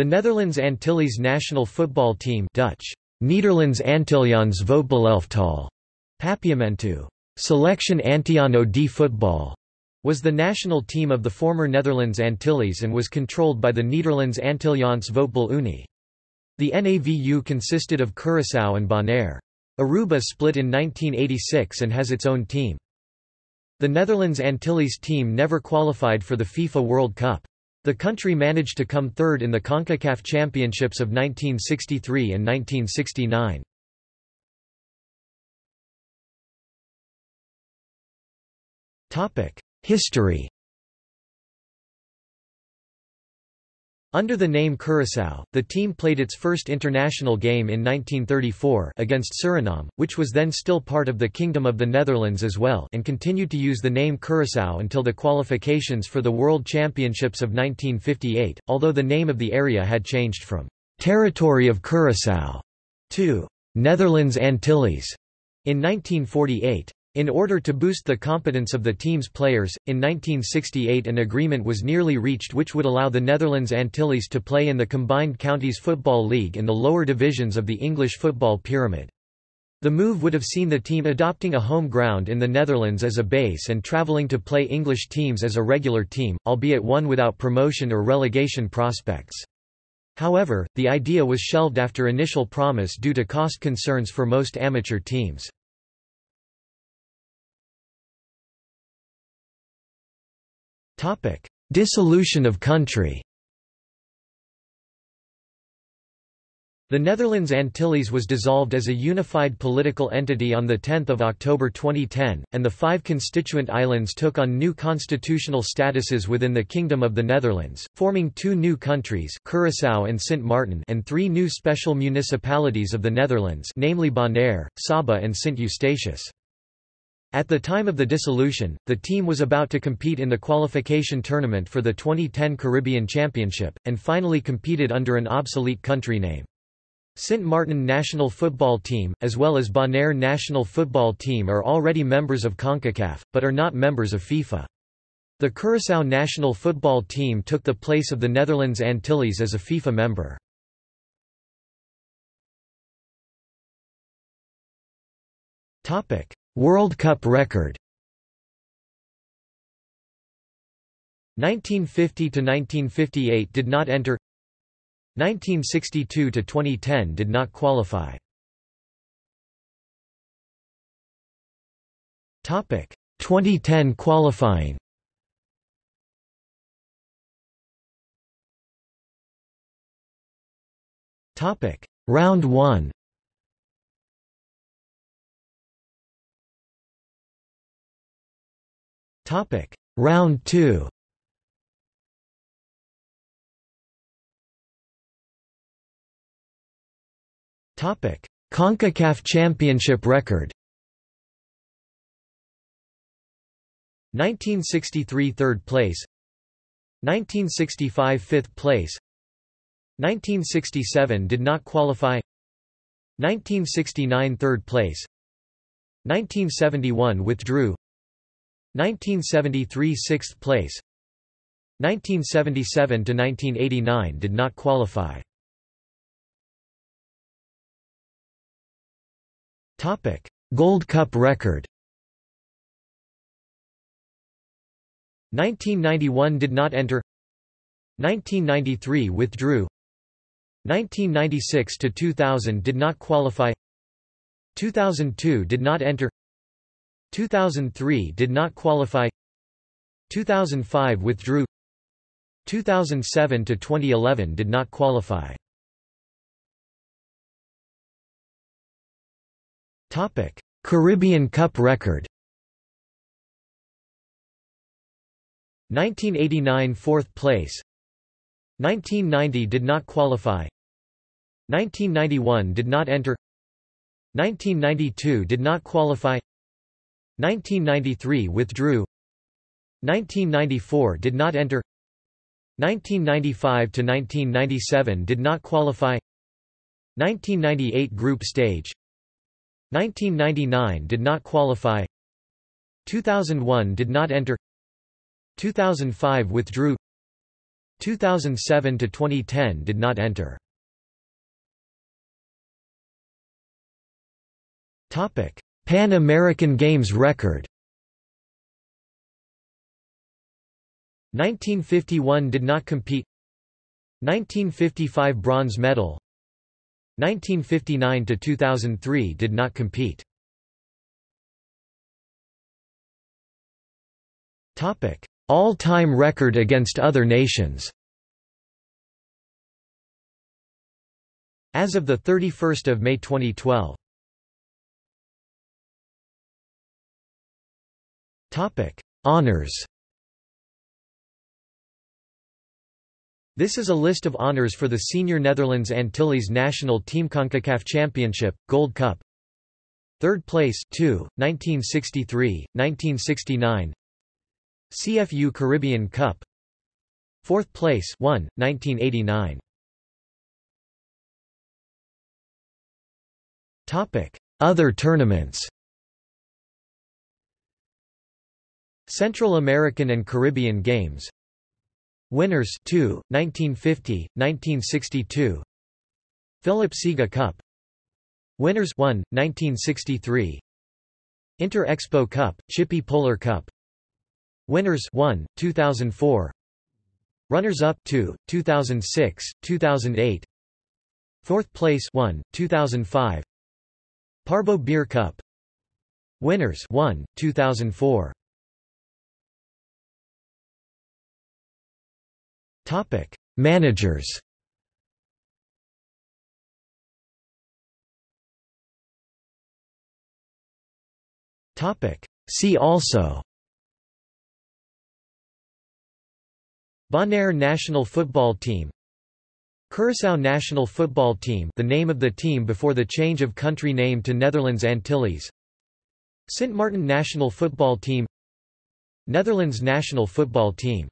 The Netherlands Antilles national football team Dutch, Nederlands Antilliaans Voetbalelftal, Papiamentu, Selection Antiano de Football, was the national team of the former Netherlands Antilles and was controlled by the Nederlands Antilliaans Voetbal Unie. The NAVU consisted of Curaçao and Bonaire. Aruba split in 1986 and has its own team. The Netherlands Antilles team never qualified for the FIFA World Cup. The country managed to come third in the CONCACAF Championships of 1963 and 1969. History Under the name Curaçao, the team played its first international game in 1934 against Suriname, which was then still part of the Kingdom of the Netherlands as well and continued to use the name Curaçao until the qualifications for the World Championships of 1958, although the name of the area had changed from «Territory of Curaçao» to «Netherlands Antilles» in 1948. In order to boost the competence of the team's players, in 1968 an agreement was nearly reached which would allow the Netherlands Antilles to play in the Combined Counties Football League in the lower divisions of the English football pyramid. The move would have seen the team adopting a home ground in the Netherlands as a base and travelling to play English teams as a regular team, albeit one without promotion or relegation prospects. However, the idea was shelved after initial promise due to cost concerns for most amateur teams. Dissolution of country The Netherlands Antilles was dissolved as a unified political entity on 10 October 2010, and the five constituent islands took on new constitutional statuses within the Kingdom of the Netherlands, forming two new countries Curaçao and Sint Maarten and three new special municipalities of the Netherlands namely Bonaire, Saba and Sint Eustatius. At the time of the dissolution, the team was about to compete in the qualification tournament for the 2010 Caribbean Championship, and finally competed under an obsolete country name. Sint Maarten national football team, as well as Bonaire national football team are already members of CONCACAF, but are not members of FIFA. The Curaçao national football team took the place of the Netherlands Antilles as a FIFA member. Topic: World Cup record. 1950 to 1958 did not enter. 1962 to 2010 did not qualify. Topic 2010 qualifying. Topic round 1 Topic. Round 2 Topic. CONCACAF Championship record. 1963 third place. 1965 fifth place. 1967 did not qualify. 1969 third place. 1971 withdrew 1973 sixth place. 1977 to 1989 did not qualify. Topic Gold Cup record. 1991 did not enter. 1993 withdrew. 1996 to 2000 did not qualify. 2002 did not enter 2003 did not qualify. 2005 withdrew. 2007 to 2011 did not qualify. Topic Caribbean Cup record. 1989 fourth place. 1990 did not qualify. 1991 did not enter. 1992 did not qualify 1993 withdrew. 1994 did not enter. 1995 to 1997 did not qualify. 1998 group stage. 1999 did not qualify. 2001 did not enter. 2005 withdrew. 2007 to 2010 did not enter. Topic: Pan American Games record. 1951 did not compete. 1955 bronze medal. 1959 to 2003 did not compete. Topic: All-time record against other nations. As of the 31st of May 2012. Topic: Honors. This is a list of honors for the senior Netherlands Antilles national team CONCACAF Championship, Gold Cup. Third place 2, 1963, 1969 CFU Caribbean Cup. Fourth place 1, 1989 Topic: Other tournaments Central American and Caribbean Games. Winners 2, 1950, 1962 Philip Sega Cup. Winners 1, 1963 Inter Expo Cup, Chippy Polar Cup. Winners 1, 2004 Runners-up 2, 2006, 2008 Fourth place 1, 2005 Parbo Beer Cup. Winners 1, 2004 Topic. Managers. Topic. See also. Bonaire national football team. Curaçao national football team the name of the team before the change of country name to Netherlands Antilles. St Martin national football team. Netherlands national football team